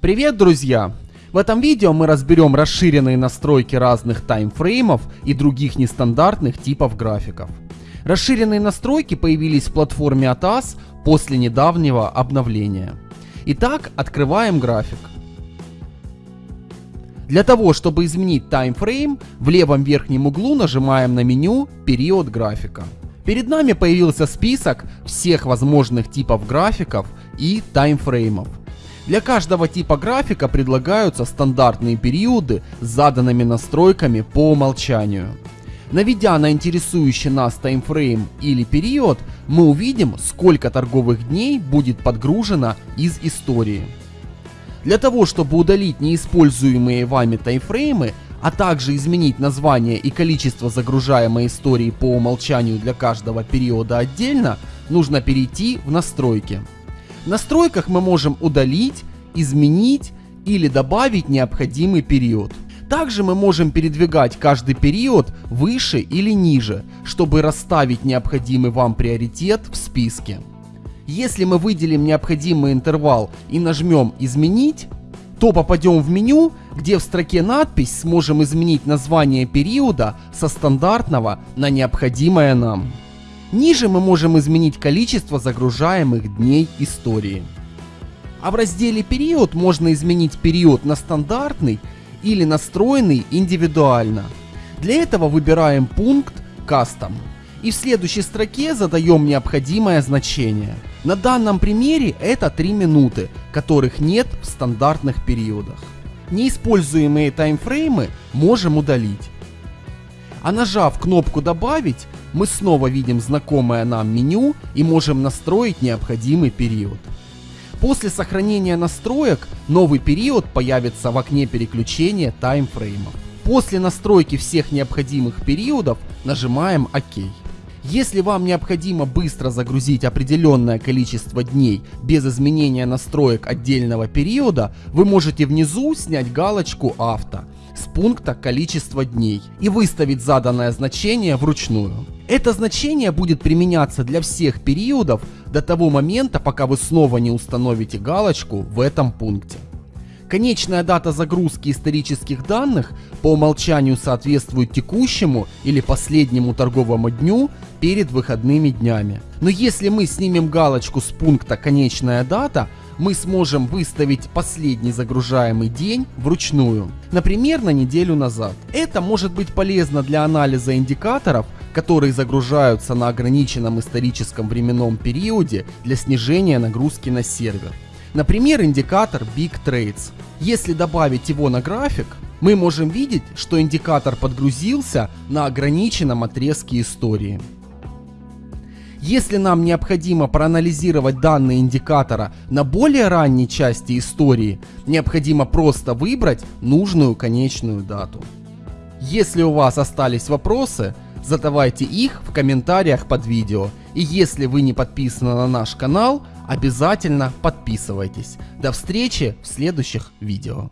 Привет, друзья! В этом видео мы разберем расширенные настройки разных таймфреймов и других нестандартных типов графиков. Расширенные настройки появились в платформе ATAS после недавнего обновления. Итак, открываем график. Для того, чтобы изменить таймфрейм, в левом верхнем углу нажимаем на меню «Период графика». Перед нами появился список всех возможных типов графиков и таймфреймов. Для каждого типа графика предлагаются стандартные периоды с заданными настройками по умолчанию. Наведя на интересующий нас таймфрейм или период, мы увидим, сколько торговых дней будет подгружено из истории. Для того, чтобы удалить неиспользуемые вами таймфреймы, а также изменить название и количество загружаемой истории по умолчанию для каждого периода отдельно, нужно перейти в настройки. В настройках мы можем удалить, изменить или добавить необходимый период. Также мы можем передвигать каждый период выше или ниже, чтобы расставить необходимый вам приоритет в списке. Если мы выделим необходимый интервал и нажмем «Изменить», то попадем в меню, где в строке надпись сможем изменить название периода со стандартного на необходимое нам. Ниже мы можем изменить количество загружаемых дней истории. А в разделе «Период» можно изменить период на стандартный или настроенный индивидуально. Для этого выбираем пункт «Custom» и в следующей строке задаем необходимое значение. На данном примере это 3 минуты, которых нет в стандартных периодах. Неиспользуемые таймфреймы можем удалить. А нажав кнопку «Добавить», мы снова видим знакомое нам меню и можем настроить необходимый период. После сохранения настроек новый период появится в окне переключения таймфреймов. После настройки всех необходимых периодов нажимаем ОК. Если вам необходимо быстро загрузить определенное количество дней без изменения настроек отдельного периода, вы можете внизу снять галочку «Авто» с пункта «Количество дней» и выставить заданное значение вручную. Это значение будет применяться для всех периодов до того момента, пока вы снова не установите галочку в этом пункте. Конечная дата загрузки исторических данных по умолчанию соответствует текущему или последнему торговому дню перед выходными днями. Но если мы снимем галочку с пункта «Конечная дата», мы сможем выставить последний загружаемый день вручную, например, на неделю назад. Это может быть полезно для анализа индикаторов, которые загружаются на ограниченном историческом временном периоде для снижения нагрузки на сервер. Например, индикатор Big Trades. Если добавить его на график, мы можем видеть, что индикатор подгрузился на ограниченном отрезке истории. Если нам необходимо проанализировать данные индикатора на более ранней части истории, необходимо просто выбрать нужную конечную дату. Если у вас остались вопросы, задавайте их в комментариях под видео. И если вы не подписаны на наш канал, обязательно подписывайтесь. До встречи в следующих видео.